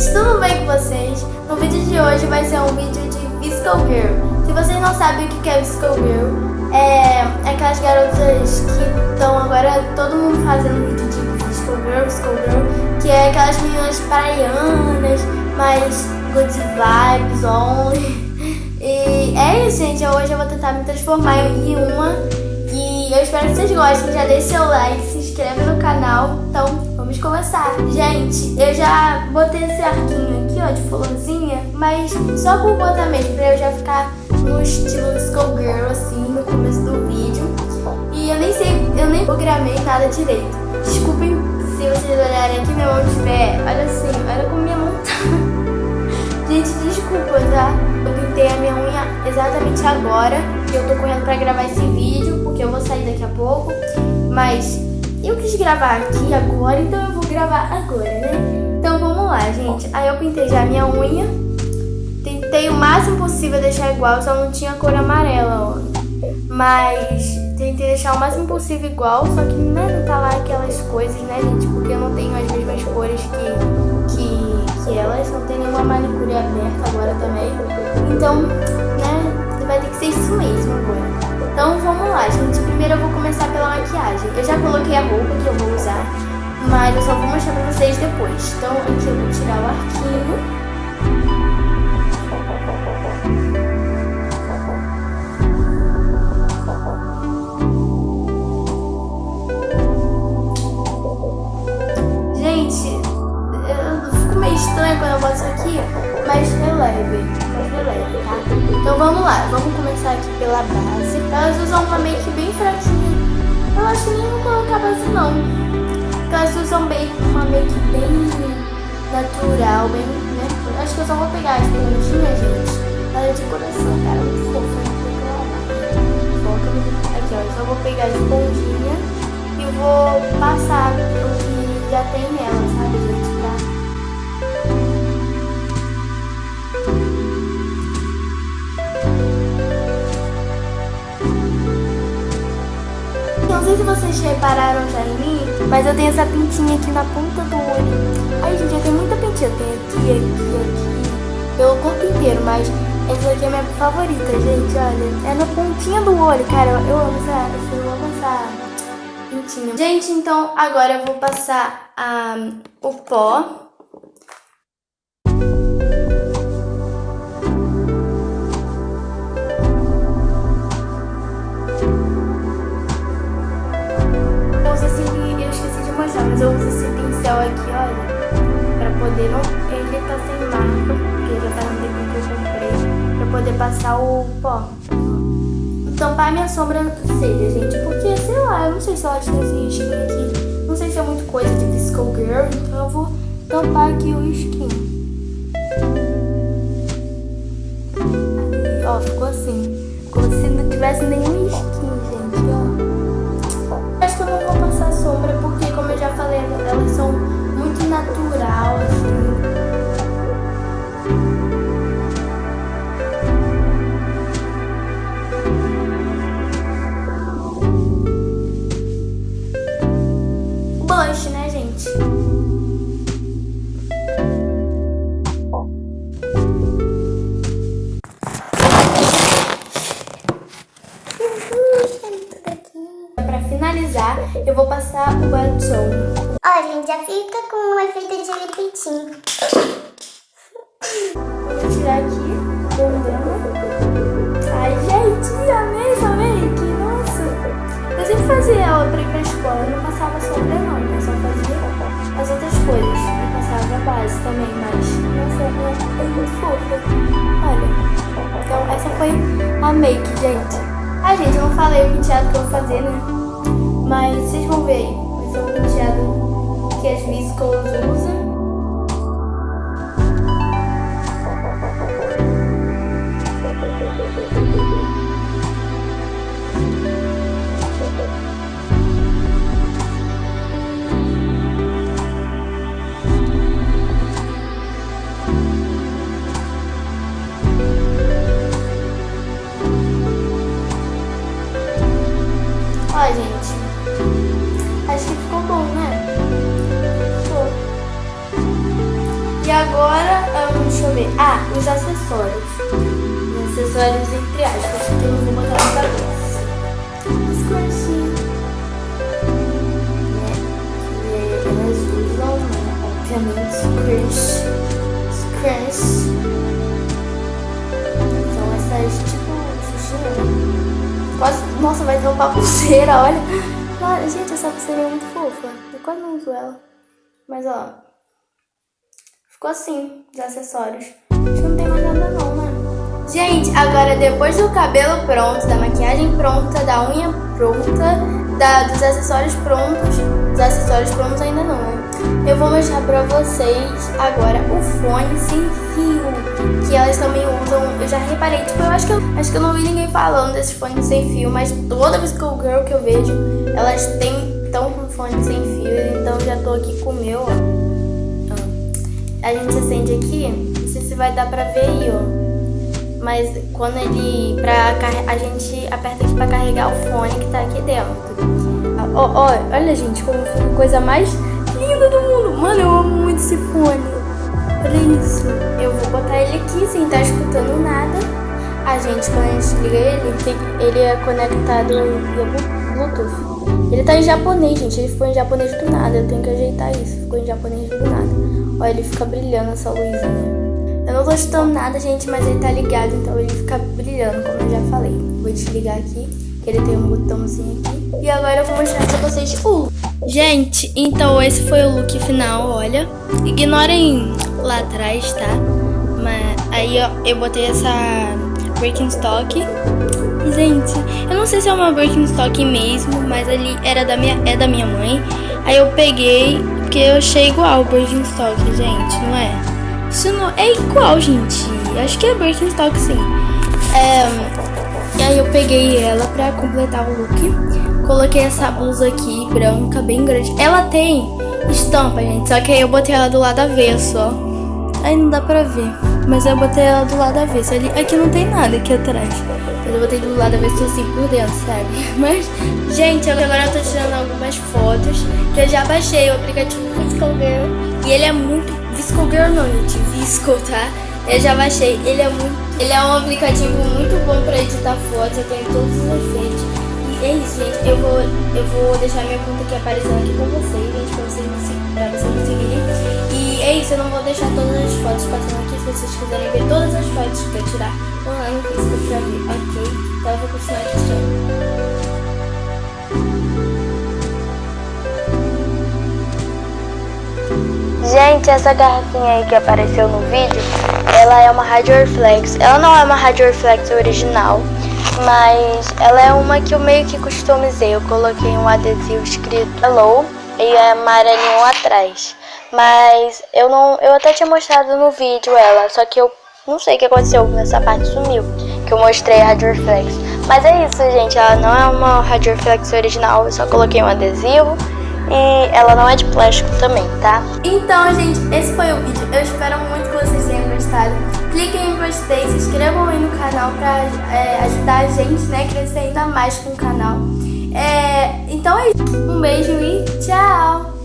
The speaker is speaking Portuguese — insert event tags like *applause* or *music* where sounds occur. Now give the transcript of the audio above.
gente, tudo bem com vocês? No vídeo de hoje vai ser um vídeo de Visco Girl. Se vocês não sabem o que é Visco Girl, é aquelas garotas que estão agora todo mundo fazendo vídeo de Visco Girl, Visco Girl, que é aquelas meninas praianas, mais good vibes only. *laughs* E é isso, gente. Hoje eu vou tentar me transformar em uma. E eu espero que vocês gostem. Já deixe seu like, se inscreve no canal. Então, vamos começar. Gente, eu já botei esse arquinho aqui, ó, de florzinha, mas só por botar mesmo, pra eu já ficar no estilo Skullgirl, assim, no começo do vídeo. E eu nem sei, eu nem programei nada direito. Desculpem se vocês olharem aqui, minha mão estiver, olha assim, olha como minha mão tá. *laughs* Gente, desculpa, tá? Eu pintei a minha unha exatamente agora, eu tô correndo pra gravar esse vídeo, porque eu vou sair daqui a pouco, mas eu quis gravar aqui agora, então eu vou gravar agora, né? Então vamos lá, gente. Aí eu pintei já a minha unha. Tentei o máximo possível deixar igual, só não tinha cor amarela, ó. Mas tentei deixar o máximo possível igual, só que né, não tá lá aquelas coisas, né, gente? Porque eu não tenho as mesmas cores que, que, que elas. Não tem nenhuma manicure aberta agora também. Então, né, vai ter que ser isso mesmo agora. Maquiagem. Eu já coloquei a roupa que eu vou usar, mas eu só vou mostrar pra vocês depois. Então aqui eu vou tirar o arquinho. Gente, eu fico meio estranho quando eu boto isso aqui, mas releve leve, tá? Então vamos lá, vamos começar aqui pela base. Elas usam uma make bem fraquinha. Base não. Elas usam bem, uma make bem natural, bem, né? Acho que eu só vou pegar as pontinhas, gente. É de coração, cara, né? Foca Aqui, ó, eu só vou pegar as pontinhas e vou passar o que já tem nela, sabe, gente? Sei se vocês repararam já em mim, mas eu tenho essa pintinha aqui na ponta do olho. Ai, gente, eu tenho muita pintinha. Eu tenho aqui, aqui, aqui, pelo corpo inteiro, mas essa aqui é minha favorita, gente, olha. É na pontinha do olho, cara. Eu, amo essa, eu amo essa pintinha. Gente, então agora eu vou passar a, o pó mas eu uso esse pincel aqui, olha, pra poder não... Ele tá sem marca, porque já faz um tempo que eu comprei, pra poder passar o pó. Tampar minha sobrancelha, gente, porque, sei lá, eu não sei se ela tem esse risquinho aqui. Não sei se é muito coisa de Disco Girl, então eu vou tampar aqui o risquinho. ó, ficou assim. Como se não tivesse nenhum eu vou passar o batom. Ó, gente, já fica com um efeito de lipitinho. Vou tirar aqui, bandana. Ai, gente, amei essa make, nossa. Eu sempre fazia ela pra ir pra escola, eu não passava sombra não, eu só fazia as outras coisas. Eu passava a base também, mas, nossa, ela é muito fofa. Olha, então essa foi a make, gente. Ah, gente, eu não falei o penteado que eu vou fazer, né? Mas vocês vão ver aí. Vai ser um penteado que as viscos usam. Ó, Acho que ficou bom, né? Ficou. agora, um, deixa eu ver. Ah, os acessórios. Os acessórios entre aspas, que eu não vou botar na cabeça. Os. Né? Usam, né? Obviamente. Os nossa, vai ter uma pulseira, *laughs* olha. Ah, gente, essa pulseira é muito fofa. Eu quase não uso ela. Mas, ó. Ficou assim, os acessórios. Acho que não tem mais nada não, né? Gente, agora depois do cabelo pronto, da maquiagem pronta, da unha pronta, da, dos acessórios prontos, os acessórios prontos ainda não, né? Eu vou mostrar pra vocês agora o fone sem fio, que elas também usam, eu já reparei, tipo, eu acho que eu, acho que eu não vi ninguém falando desses fones sem fio, mas toda vez que o girl que eu vejo, elas têm, estão com fone sem fio, então já tô aqui com o meu, ó a gente acende aqui, não sei se vai dar pra ver aí, ó. Mas quando ele, pra, a gente aperta aqui pra carregar o fone que tá aqui dentro. Ó, ó, olha gente, como coisa mais. Mano, eu amo muito esse fone. Olha isso. Eu vou botar ele aqui sem estar tá escutando nada. A gente, quando a gente liga ele, ele é conectado via Bluetooth. Ele tá em japonês, gente. Ele ficou em japonês do nada. Eu tenho que ajeitar isso. Ficou em japonês do nada. Olha, ele fica brilhando essa luzinha. Eu não tô escutando nada, gente, mas ele tá ligado, então ele fica brilhando, como eu já falei. Vou desligar aqui, ele tem um botãozinho aqui. E agora eu vou mostrar pra vocês o Gente, então esse foi o look final, olha. Ignorem lá atrás, tá? Mas aí, ó, eu botei essa Birkenstock. Gente, eu não sei se é uma Birkenstock mesmo, mas ali era da minha, é da minha mãe. Aí eu peguei porque eu achei igual o Birkenstock, gente, não é? Isso não é igual, gente. Acho que é Birkenstock, sim. É, peguei ela pra completar o look. Coloquei essa blusa aqui, branca, bem grande. Ela tem estampa, gente. Só que aí eu botei ela do lado avesso, ó. Aí não dá pra ver. Mas eu botei ela do lado avesso. Ali, aqui não tem nada aqui atrás. Mas eu botei do lado avesso assim por dentro, sabe? *laughs* Mas, gente, agora eu tô tirando algumas fotos. Que eu já baixei o aplicativo Visco Girl. E ele é muito... Visco Girl não, gente. Visco, tá? Eu já baixei. Ele é muito... Ele é um aplicativo muito bom pra editar fotos. Eu tenho todos os efeitos. E é isso, gente. Eu vou, eu vou deixar minha conta aqui aparecendo aqui com vocês, gente. Pra vocês, me seguirem é isso, eu não vou deixar todas as fotos passando aqui. Se vocês quiserem ver todas as fotos que eu tirar, vão lá no Facebook pra ver, ok? Então eu vou continuar aqui tirando. Gente, essa garrafinha aí que apareceu no vídeo, ela é uma Rádio Reflex. Ela não é uma Rádio Reflex original, mas ela é uma que eu meio que customizei. Eu coloquei um adesivo escrito Hello e é amarelinho atrás. Mas eu não. Eu até tinha mostrado no vídeo ela, só que eu não sei o que aconteceu, nessa parte sumiu. Que eu mostrei a Rádio Reflex. Mas é isso, gente. Ela não é uma Rádio Reflex original, eu só coloquei um adesivo. E ela não é de plástico também, tá? Então, gente, esse foi o vídeo. Eu espero muito que vocês gostado. Cliquem em gostei, se inscrevam aí no canal pra é, ajudar a gente, né, a crescer ainda mais com o canal. É, então é isso. Um beijo e tchau!